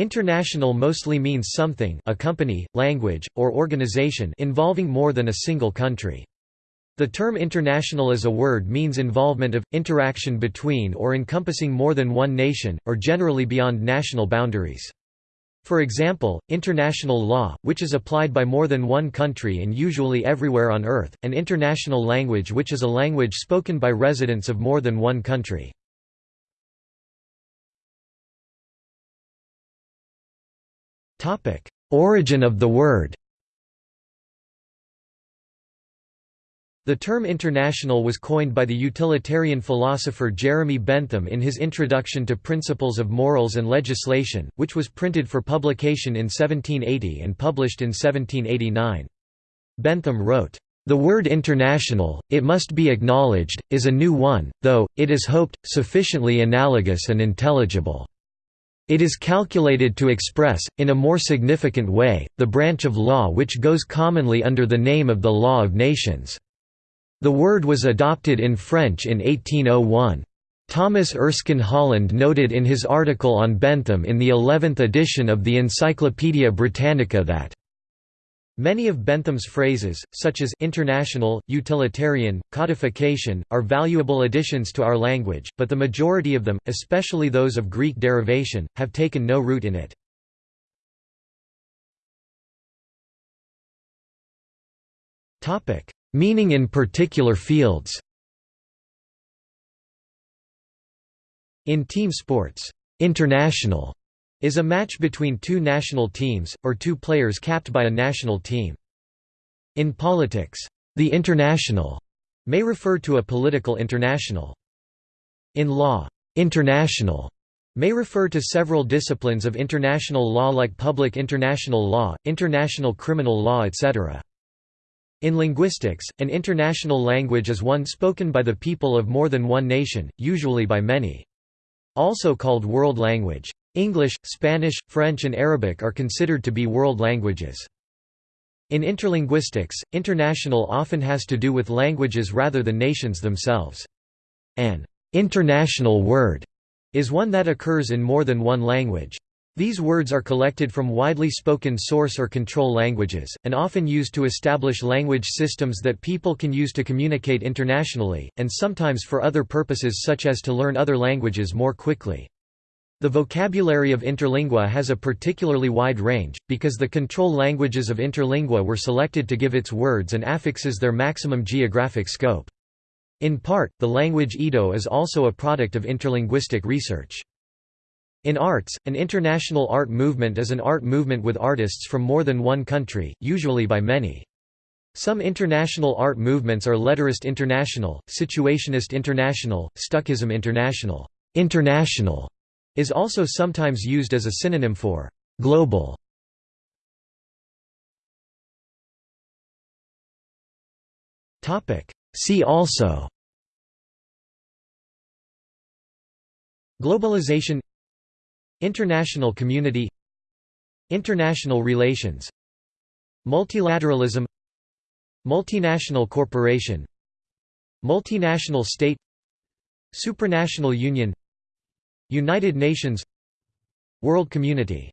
International mostly means something a company, language, or organization involving more than a single country. The term international as a word means involvement of, interaction between or encompassing more than one nation, or generally beyond national boundaries. For example, international law, which is applied by more than one country and usually everywhere on Earth, and international language which is a language spoken by residents of more than one country. Origin of the word The term international was coined by the utilitarian philosopher Jeremy Bentham in his Introduction to Principles of Morals and Legislation, which was printed for publication in 1780 and published in 1789. Bentham wrote, "...the word international, it must be acknowledged, is a new one, though, it is hoped, sufficiently analogous and intelligible." It is calculated to express, in a more significant way, the branch of law which goes commonly under the name of the law of nations. The word was adopted in French in 1801. Thomas Erskine Holland noted in his article on Bentham in the 11th edition of the Encyclopaedia Britannica that Many of Bentham's phrases, such as international, utilitarian, codification, are valuable additions to our language, but the majority of them, especially those of Greek derivation, have taken no root in it. Meaning in particular fields In team sports, international is a match between two national teams, or two players capped by a national team. In politics, the international may refer to a political international. In law, international may refer to several disciplines of international law like public international law, international criminal law etc. In linguistics, an international language is one spoken by the people of more than one nation, usually by many. Also called world language. English, Spanish, French and Arabic are considered to be world languages. In interlinguistics, international often has to do with languages rather than nations themselves. An international word is one that occurs in more than one language. These words are collected from widely spoken source or control languages, and often used to establish language systems that people can use to communicate internationally, and sometimes for other purposes such as to learn other languages more quickly. The vocabulary of Interlingua has a particularly wide range, because the control languages of Interlingua were selected to give its words and affixes their maximum geographic scope. In part, the language Ido is also a product of interlinguistic research. In arts, an international art movement is an art movement with artists from more than one country, usually by many. Some international art movements are letterist international, situationist international, stuckism international. International is also sometimes used as a synonym for global. See also Globalization International community International relations Multilateralism Multinational corporation Multinational state Supranational union United Nations World community